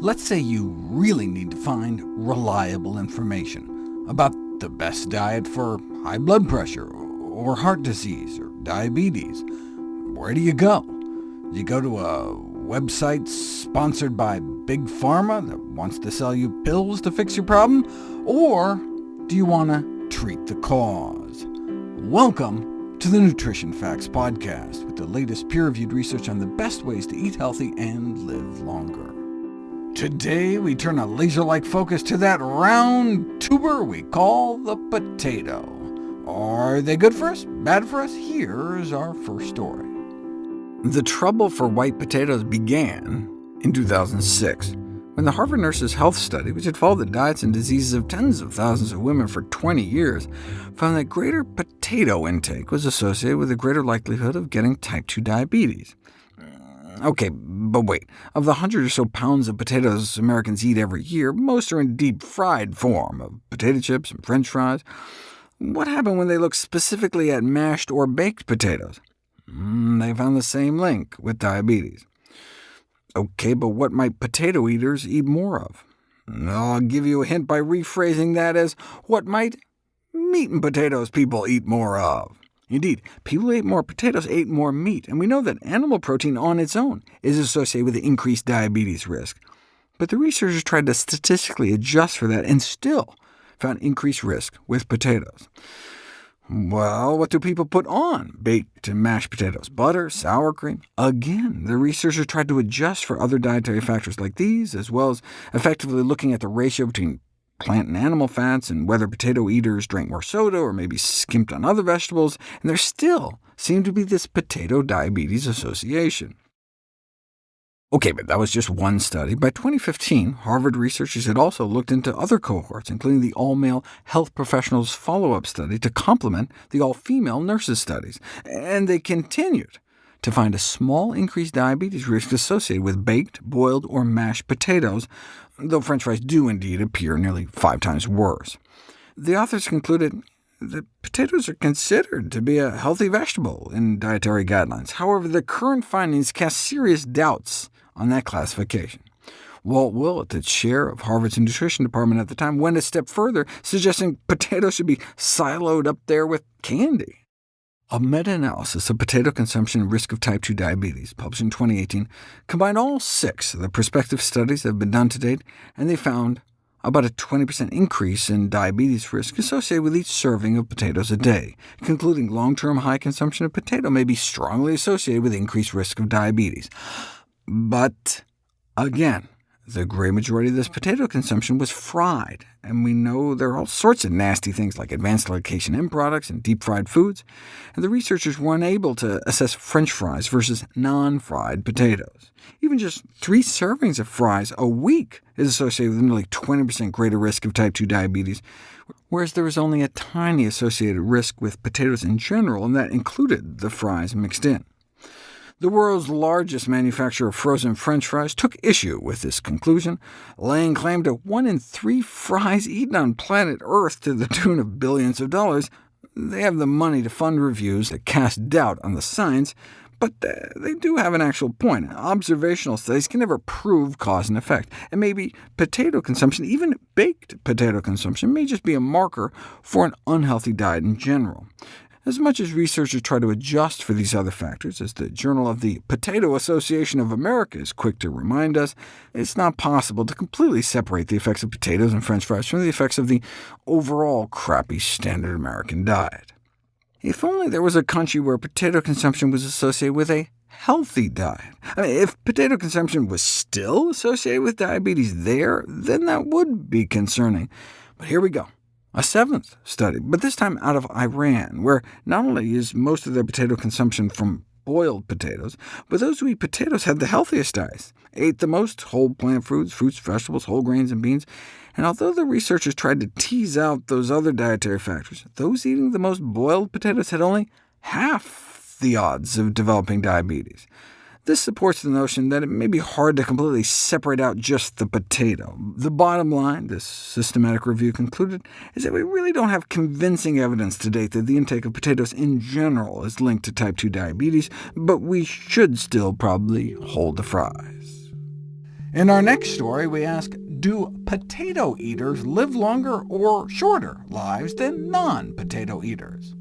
Let's say you really need to find reliable information about the best diet for high blood pressure, or heart disease, or diabetes. Where do you go? Do you go to a website sponsored by Big Pharma that wants to sell you pills to fix your problem? Or do you want to treat the cause? Welcome to the Nutrition Facts Podcast, with the latest peer-reviewed research on the best ways to eat healthy and live longer. Today we turn a laser-like focus to that round tuber we call the potato. Are they good for us? Bad for us? Here's our first story. The trouble for white potatoes began in 2006, when the Harvard Nurses Health Study, which had followed the diets and diseases of tens of thousands of women for 20 years, found that greater potato intake was associated with a greater likelihood of getting type 2 diabetes. OK, but wait. Of the 100 or so pounds of potatoes Americans eat every year, most are in deep-fried form, of potato chips and french fries. What happened when they looked specifically at mashed or baked potatoes? Mm, they found the same link with diabetes. OK, but what might potato eaters eat more of? I'll give you a hint by rephrasing that as, what might meat and potatoes people eat more of? Indeed, people who ate more potatoes ate more meat, and we know that animal protein on its own is associated with increased diabetes risk. But the researchers tried to statistically adjust for that, and still found increased risk with potatoes. Well, what do people put on baked and mashed potatoes? Butter, sour cream? Again, the researchers tried to adjust for other dietary factors like these, as well as effectively looking at the ratio between plant and animal fats, and whether potato eaters drank more soda or maybe skimped on other vegetables, and there still seemed to be this potato diabetes association. OK, but that was just one study. By 2015, Harvard researchers had also looked into other cohorts, including the all-male health professionals follow-up study to complement the all-female nurses studies, and they continued to find a small increased diabetes risk associated with baked, boiled, or mashed potatoes, though french fries do indeed appear nearly five times worse. The authors concluded that potatoes are considered to be a healthy vegetable in dietary guidelines. However, the current findings cast serious doubts on that classification. Walt Willett, the chair of Harvard's nutrition department at the time, went a step further, suggesting potatoes should be siloed up there with candy. A meta-analysis of potato consumption and risk of type 2 diabetes, published in 2018, combined all six of the prospective studies that have been done to date, and they found about a 20% increase in diabetes risk associated with each serving of potatoes a day, concluding long-term high consumption of potato may be strongly associated with increased risk of diabetes. But again, the great majority of this potato consumption was fried, and we know there are all sorts of nasty things like advanced glycation end products and deep-fried foods, and the researchers were unable to assess french fries versus non-fried potatoes. Even just three servings of fries a week is associated with nearly 20% greater risk of type 2 diabetes, whereas there was only a tiny associated risk with potatoes in general, and that included the fries mixed in. The world's largest manufacturer of frozen french fries took issue with this conclusion, laying claim to one in three fries eaten on planet Earth to the tune of billions of dollars. They have the money to fund reviews that cast doubt on the science, but uh, they do have an actual point. Observational studies can never prove cause and effect, and maybe potato consumption, even baked potato consumption, may just be a marker for an unhealthy diet in general. As much as researchers try to adjust for these other factors, as the Journal of the Potato Association of America is quick to remind us, it's not possible to completely separate the effects of potatoes and french fries from the effects of the overall crappy standard American diet. If only there was a country where potato consumption was associated with a healthy diet. I mean, if potato consumption was still associated with diabetes there, then that would be concerning. But here we go a seventh study, but this time out of Iran, where not only is most of their potato consumption from boiled potatoes, but those who eat potatoes had the healthiest diets, ate the most whole plant foods, fruits, vegetables, whole grains, and beans. And although the researchers tried to tease out those other dietary factors, those eating the most boiled potatoes had only half the odds of developing diabetes. This supports the notion that it may be hard to completely separate out just the potato. The bottom line, this systematic review concluded, is that we really don't have convincing evidence to date that the intake of potatoes in general is linked to type 2 diabetes, but we should still probably hold the fries. In our next story, we ask, do potato eaters live longer or shorter lives than non-potato eaters?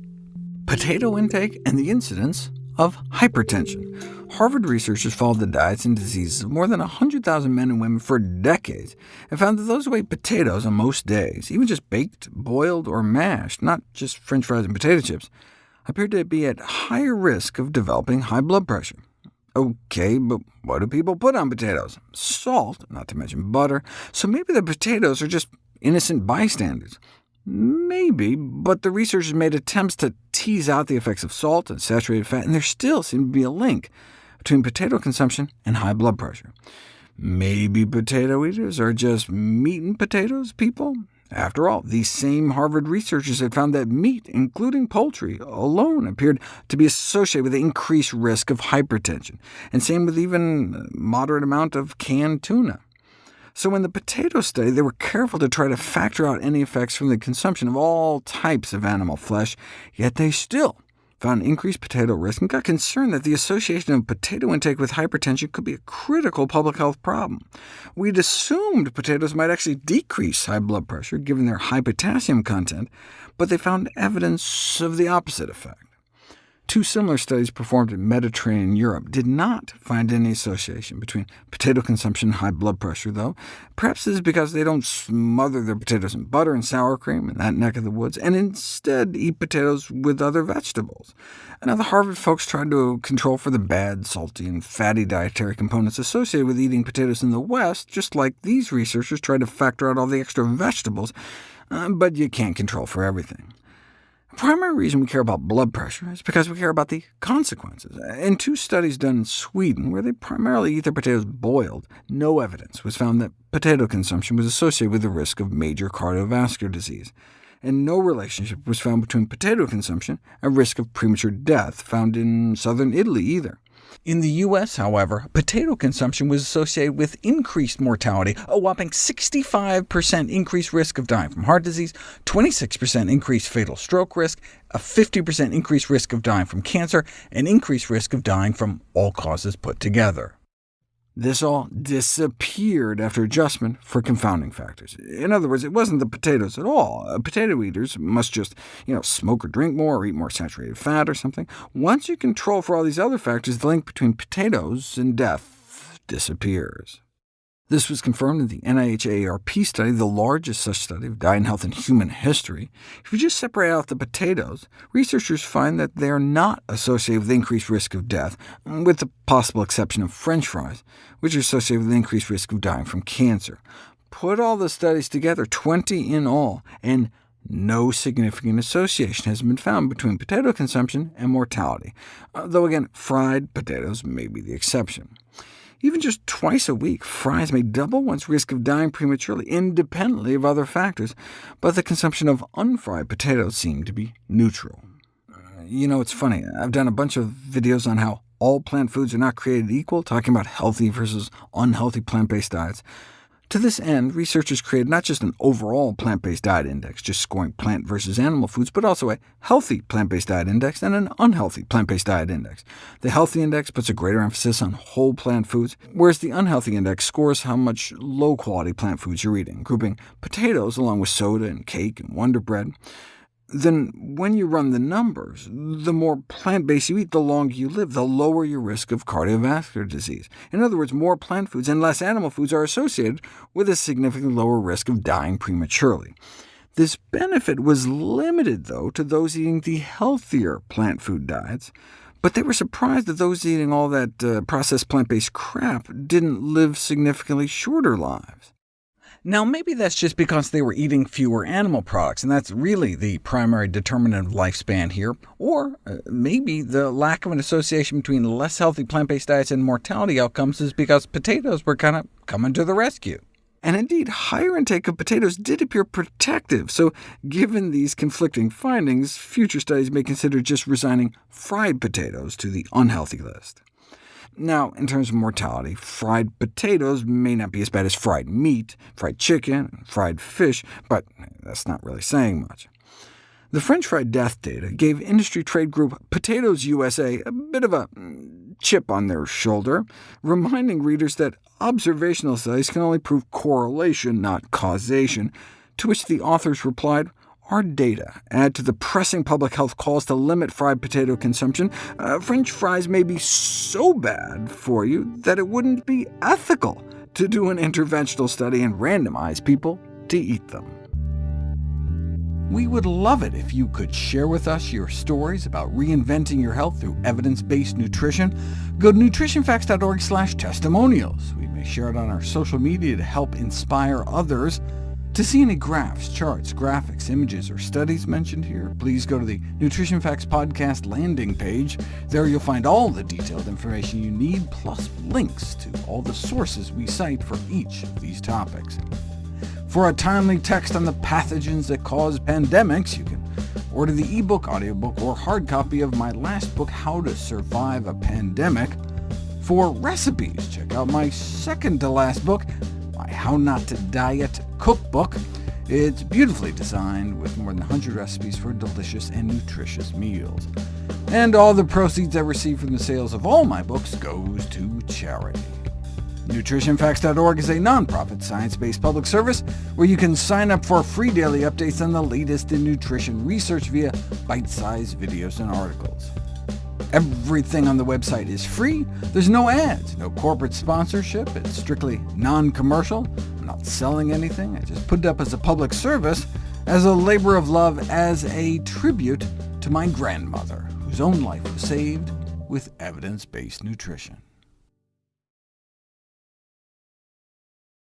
Potato intake and the incidence of hypertension. Harvard researchers followed the diets and diseases of more than 100,000 men and women for decades, and found that those who ate potatoes on most days, even just baked, boiled, or mashed, not just french fries and potato chips, appeared to be at higher risk of developing high blood pressure. OK, but what do people put on potatoes? Salt, not to mention butter, so maybe the potatoes are just innocent bystanders. Maybe, but the researchers made attempts to tease out the effects of salt and saturated fat, and there still seemed to be a link between potato consumption and high blood pressure. Maybe potato eaters are just meat and potatoes people? After all, these same Harvard researchers had found that meat, including poultry, alone appeared to be associated with an increased risk of hypertension, and same with even moderate amount of canned tuna. So in the potato study, they were careful to try to factor out any effects from the consumption of all types of animal flesh, yet they still found increased potato risk, and got concerned that the association of potato intake with hypertension could be a critical public health problem. We'd assumed potatoes might actually decrease high blood pressure, given their high potassium content, but they found evidence of the opposite effect. Two similar studies performed in Mediterranean Europe did not find any association between potato consumption and high blood pressure, though. Perhaps this is because they don't smother their potatoes in butter and sour cream in that neck of the woods, and instead eat potatoes with other vegetables. Now, the Harvard folks tried to control for the bad, salty, and fatty dietary components associated with eating potatoes in the West, just like these researchers tried to factor out all the extra vegetables, uh, but you can't control for everything. The primary reason we care about blood pressure is because we care about the consequences. In two studies done in Sweden, where they primarily eat their potatoes boiled, no evidence was found that potato consumption was associated with the risk of major cardiovascular disease, and no relationship was found between potato consumption and risk of premature death found in southern Italy either. In the U.S., however, potato consumption was associated with increased mortality, a whopping 65% increased risk of dying from heart disease, 26% increased fatal stroke risk, a 50% increased risk of dying from cancer, and increased risk of dying from all causes put together. This all disappeared after adjustment for confounding factors. In other words, it wasn't the potatoes at all. Uh, potato eaters must just you know, smoke or drink more, or eat more saturated fat or something. Once you control for all these other factors, the link between potatoes and death disappears. This was confirmed in the NIH-AARP study, the largest such study of diet and health in human history. If you just separate out the potatoes, researchers find that they are not associated with increased risk of death, with the possible exception of french fries, which are associated with increased risk of dying from cancer. Put all the studies together, 20 in all, and no significant association has been found between potato consumption and mortality, though again, fried potatoes may be the exception. Even just twice a week, fries may double one's risk of dying prematurely, independently of other factors, but the consumption of unfried potatoes seemed to be neutral. Uh, you know, it's funny, I've done a bunch of videos on how all plant foods are not created equal, talking about healthy versus unhealthy plant-based diets. To this end, researchers created not just an overall plant-based diet index, just scoring plant versus animal foods, but also a healthy plant-based diet index and an unhealthy plant-based diet index. The healthy index puts a greater emphasis on whole plant foods, whereas the unhealthy index scores how much low-quality plant foods you're eating, grouping potatoes along with soda and cake and Wonder Bread then when you run the numbers, the more plant-based you eat, the longer you live, the lower your risk of cardiovascular disease. In other words, more plant foods and less animal foods are associated with a significantly lower risk of dying prematurely. This benefit was limited, though, to those eating the healthier plant food diets, but they were surprised that those eating all that uh, processed plant-based crap didn't live significantly shorter lives. Now, maybe that's just because they were eating fewer animal products, and that's really the primary determinant of lifespan here. Or uh, maybe the lack of an association between less healthy plant-based diets and mortality outcomes is because potatoes were kind of coming to the rescue. And indeed, higher intake of potatoes did appear protective, so given these conflicting findings, future studies may consider just resigning fried potatoes to the unhealthy list. Now, in terms of mortality, fried potatoes may not be as bad as fried meat, fried chicken, and fried fish, but that's not really saying much. The French fry death data gave industry trade group Potatoes USA a bit of a chip on their shoulder, reminding readers that observational studies can only prove correlation, not causation, to which the authors replied, our data add to the pressing public health calls to limit fried potato consumption. Uh, French fries may be so bad for you that it wouldn't be ethical to do an interventional study and randomize people to eat them. We would love it if you could share with us your stories about reinventing your health through evidence-based nutrition. Go to nutritionfacts.org testimonials. We may share it on our social media to help inspire others. To see any graphs, charts, graphics, images, or studies mentioned here, please go to the Nutrition Facts Podcast landing page. There you'll find all the detailed information you need, plus links to all the sources we cite for each of these topics. For a timely text on the pathogens that cause pandemics, you can order the ebook, audiobook, or hard copy of my last book, How to Survive a Pandemic. For recipes, check out my second-to-last book, How Not to Diet cookbook. It's beautifully designed with more than 100 recipes for delicious and nutritious meals. And all the proceeds I receive from the sales of all my books goes to charity. NutritionFacts.org is a nonprofit, science-based public service where you can sign up for free daily updates on the latest in nutrition research via bite-sized videos and articles. Everything on the website is free. There's no ads, no corporate sponsorship. It's strictly non-commercial. I'm not selling anything. I just put it up as a public service, as a labor of love, as a tribute to my grandmother, whose own life was saved with evidence-based nutrition.